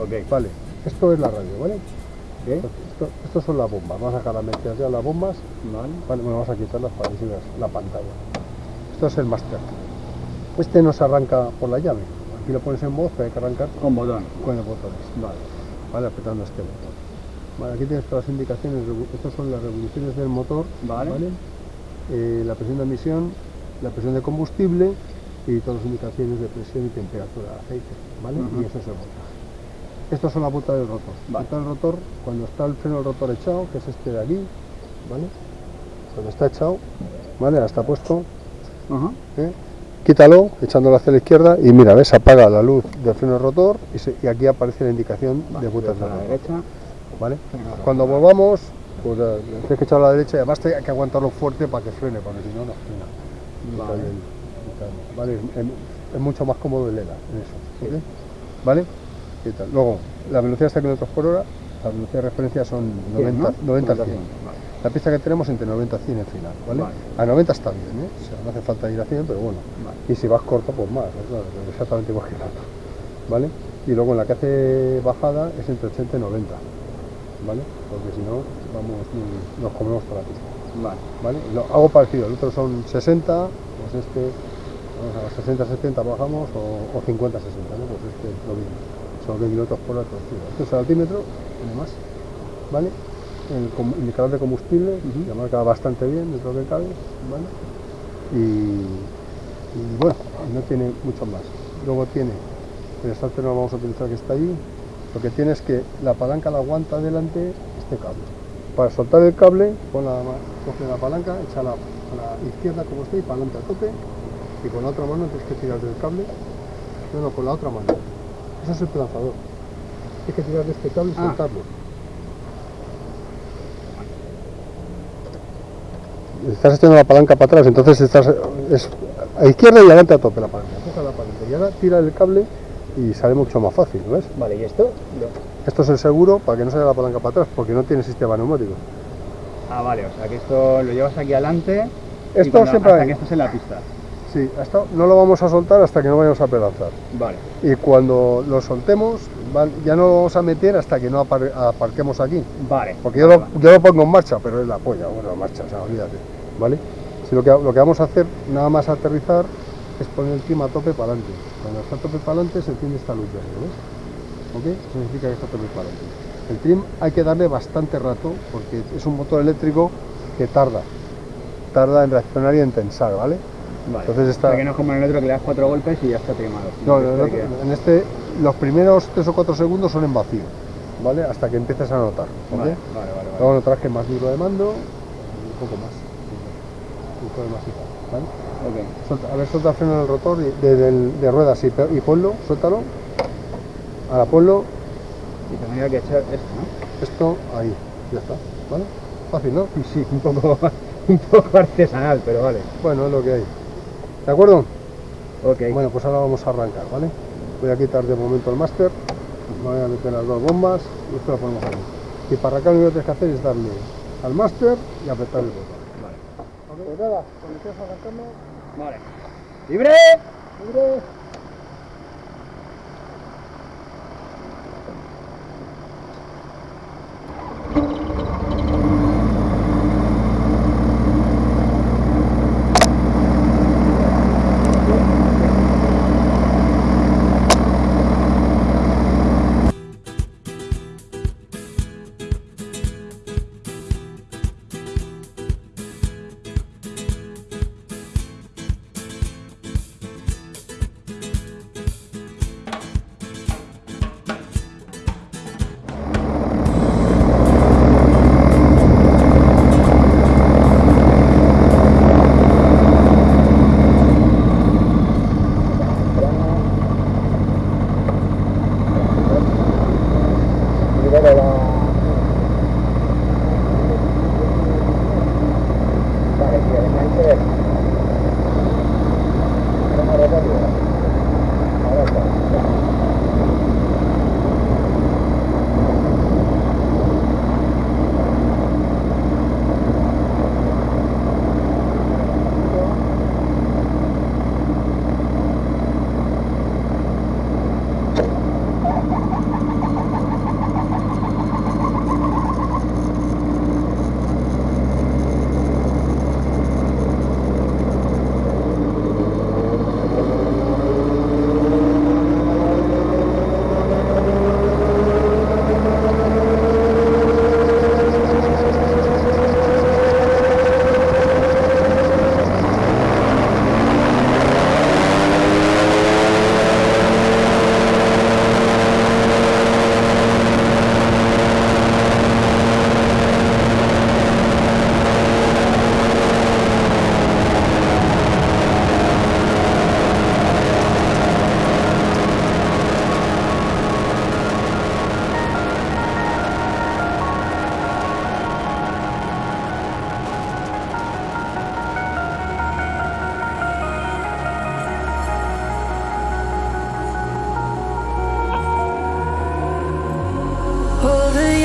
Ok. Vale, esto es la radio, ¿vale? ¿Ok? Esto, son las bombas, vamos a sacar las ya las bombas, Vale. vale, bueno, vamos a quitarlas para que sigas la pantalla. Esto es el máster. Este no se arranca por la llave, aquí lo pones en voz, pero hay que arrancar Con botón. con el botones, Vale. ¿vale? Apretando este botón. Vale, aquí tienes todas las indicaciones, estas son las revoluciones del motor, Vale. Eh, la presión de admisión, la presión de combustible y todas las indicaciones de presión y temperatura de aceite, ¿vale? Y eso es el voltaje. Estos son la punta del rotor. Vale. Punta del rotor, cuando está el freno del rotor echado, que es este de aquí, ¿vale? Cuando está echado, ¿vale? Ahora está puesto. ¿eh? quítalo, echándolo hacia la izquierda y mira, ¿ves? Apaga la luz del freno del rotor y, se- y aquí aparece la indicación de Vale, puntas a del la rotor, derecha. ¿vale? Cuando volvamos, pues eh, tienes que echarlo a la derecha y además te- hay que aguantarlo fuerte para que frene, porque si no, no frena. Vale. Vale, es, es mucho más cómodo el ELA en eso. ¿Vale? Luego, la velocidad está km por hora, la velocidad de referencia son 90, 90 a 100. Vale. La pista que tenemos entre 90 y 100 en final, ¿vale? Vale. A 90 está bien, ¿eh? O sea, no hace falta ir a 100, pero bueno. Vale. Y si vas corto, pues más, claro, exactamente igual que otro, ¿vale? Y luego en la que hace bajada es entre 80 y 90, ¿vale? Porque si no, vamos, nos comemos toda la pista. Vale. ¿vale? Lo hago parecido, el otro son 60, pues este, vamos a 60, 70 bajamos o, o 50, 60, ¿no? Pues este lo mismo, son 20 kilómetros por hora es el altímetro, tiene más, ¿vale? El indicador de combustible, que marca bastante bien dentro de cabe, ¿vale? Y, y bueno, no tiene mucho más. Luego tiene, el starter no lo vamos a utilizar que está allí, lo que tiene es que la palanca la aguanta delante este cable. Para soltar el cable, pon la, coge la palanca, échala a la izquierda como está y adelante a tope, y con la otra mano tienes que tirar del cable, no, no, con la otra mano. Eso es el lanzador. Tienes que tirar de este cable y Ah. soltarlo. Estás haciendo la palanca para atrás, entonces estás es a izquierda y adelante a tope la palanca. Coge la palanca y ahora tira el cable y sale mucho más fácil, ¿ves? Vale, ¿y esto? Esto es el seguro para que no se la palanca para atrás, porque no tiene sistema neumático. Ah, vale, o sea que esto lo llevas aquí adelante. y Esto cuando- siempre hasta hay- que estés en la pista. Sí, hasta no lo vamos a soltar hasta que no vayamos a pelanzar. Vale. Y cuando lo soltemos, van- ya no lo vamos a meter hasta que no apar- aparquemos aquí. Vale. Porque yo lo, yo lo pongo en marcha, pero es la polla, bueno, en marcha, o sea, olvídate. ¿Vale? Si lo, que, lo que vamos a hacer, nada más aterrizar, es poner el clima a tope para adelante. Cuando está a tope para adelante, se enciende esta luz ¿ves? ¿Ok? Eso significa que está a tope para adelante. El trim hay que darle bastante rato, porque es un motor eléctrico que tarda. Tarda en reaccionar y en tensar, ¿vale? Vale. Entonces está- sea que no es como en el otro que le das cuatro golpes y ya está trimado. No, no, no, que- en este, los primeros 3 o 4 segundos son en vacío, ¿vale? Hasta que empieces a notar, ¿ok? Vale, vale, vale. Luego notarás que es más duro de mando y un poco más. Un poco más y ¿vale? Ok. Suelta- a ver, suelta el freno del rotor y- de, del- de ruedas y, y ponlo, suéltalo. Ahora ponlo, Y tendría que echar esto, ¿no? esto ahí, ya está, ¿vale? Fácil, ¿no? Sí, sí, un poco, un poco artesanal, pero vale. Bueno, es lo que hay. ¿De acuerdo? Ok. Bueno, pues ahora vamos a arrancar, ¿vale? Voy a quitar de momento el máster, voy a meter las dos bombas y esto lo ponemos aquí. Y para arrancar lo único que tienes que hacer es darle al máster y apretar el botón. Vale. Pues nada, cuando estés arrancando, Vale. ¡Libre! libre.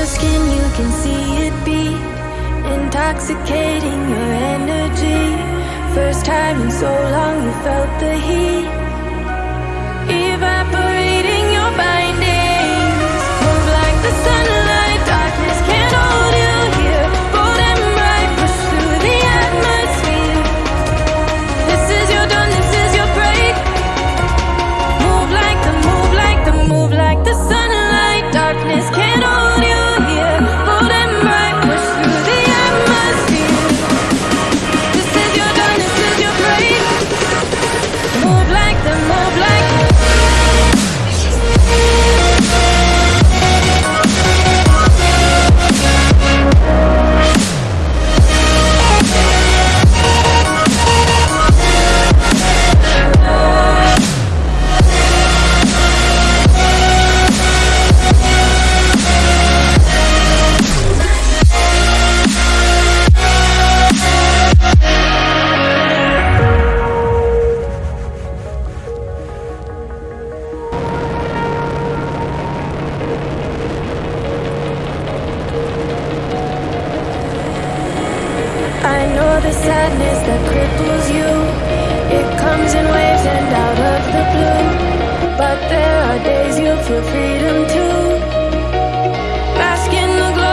your skin, you can see it beat Intoxicating your energy. First time in so long you felt the heat. the sadness that cripples you. It comes in waves and out of the blue. But there are days you feel freedom to Bask in the glow